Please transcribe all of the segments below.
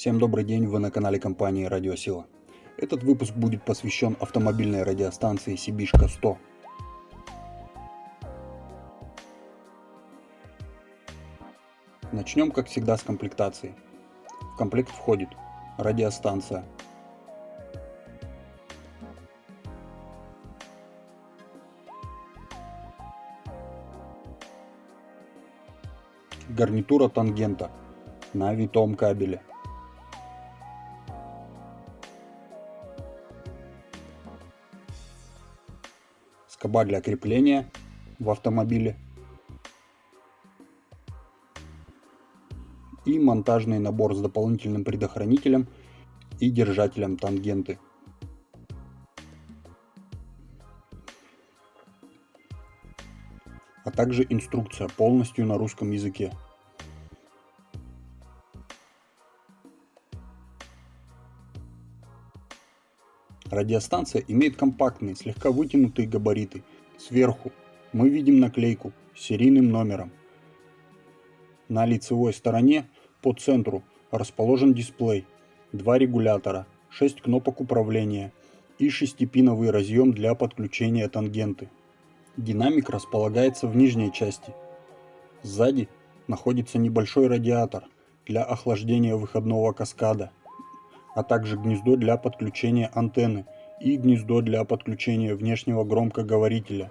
Всем добрый день, вы на канале компании Радиосила. Этот выпуск будет посвящен автомобильной радиостанции Сибишка 100. Начнем, как всегда, с комплектации. В комплект входит радиостанция, гарнитура тангента на витом кабеле. Скоба для крепления в автомобиле. И монтажный набор с дополнительным предохранителем и держателем тангенты. а также инструкция полностью на русском языке. Радиостанция имеет компактные, слегка вытянутые габариты. Сверху мы видим наклейку с серийным номером. На лицевой стороне по центру расположен дисплей, два регулятора, 6 кнопок управления и шестипиновый разъем для подключения тангенты. Динамик располагается в нижней части. Сзади находится небольшой радиатор для охлаждения выходного каскада, а также гнездо для подключения антенны и гнездо для подключения внешнего громкоговорителя.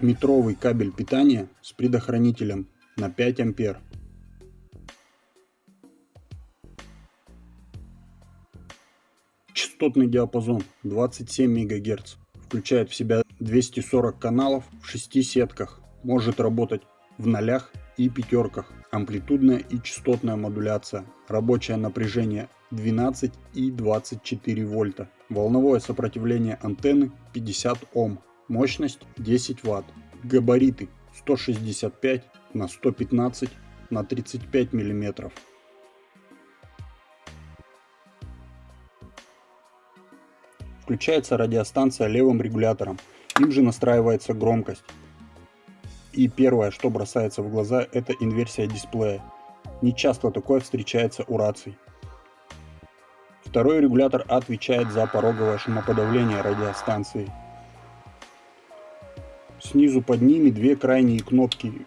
Метровый кабель питания с предохранителем на 5 ампер. Частотный диапазон 27 МГц включает в себя 240 каналов в 6 сетках, может работать в нолях и пятерках, амплитудная и частотная модуляция, рабочее напряжение 12 и 24 вольта, волновое сопротивление антенны 50 Ом, мощность 10 Вт, габариты 165 на 115 на 35 миллиметров. Включается радиостанция левым регулятором, им же настраивается громкость. И первое, что бросается в глаза, это инверсия дисплея. Не часто такое встречается у раций. Второй регулятор отвечает за пороговое шумоподавление радиостанции. Снизу под ними две крайние кнопки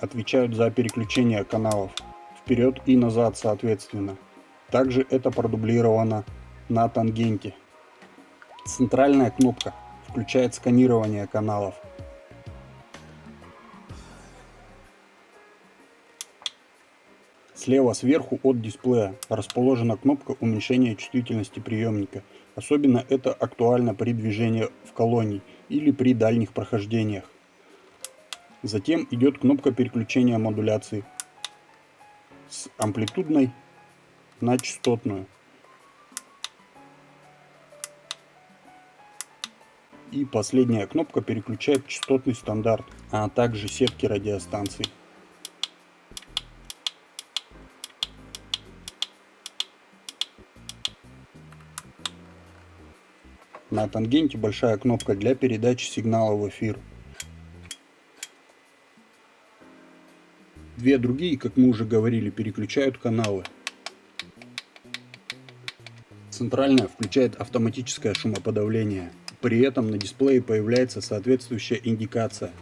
отвечают за переключение каналов вперед и назад соответственно. Также это продублировано на тангенте. Центральная кнопка включает сканирование каналов. Слева сверху от дисплея расположена кнопка уменьшения чувствительности приемника. Особенно это актуально при движении в колонии или при дальних прохождениях. Затем идет кнопка переключения модуляции с амплитудной на частотную. И последняя кнопка переключает частотный стандарт, а также сетки радиостанций. На тангенте большая кнопка для передачи сигнала в эфир. Две другие, как мы уже говорили, переключают каналы. Центральная включает автоматическое шумоподавление. При этом на дисплее появляется соответствующая индикация.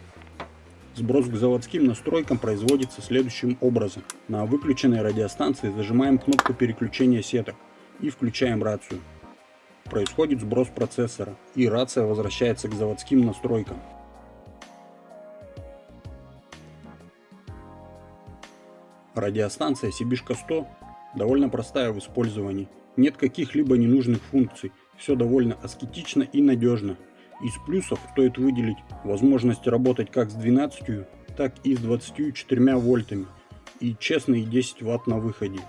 Сброс к заводским настройкам производится следующим образом. На выключенной радиостанции зажимаем кнопку переключения сеток и включаем рацию. Происходит сброс процессора и рация возвращается к заводским настройкам. Радиостанция Сибишка 100 довольно простая в использовании. Нет каких-либо ненужных функций все довольно аскетично и надежно. Из плюсов стоит выделить возможность работать как с 12, так и с 24 вольтами и честные 10 ватт на выходе.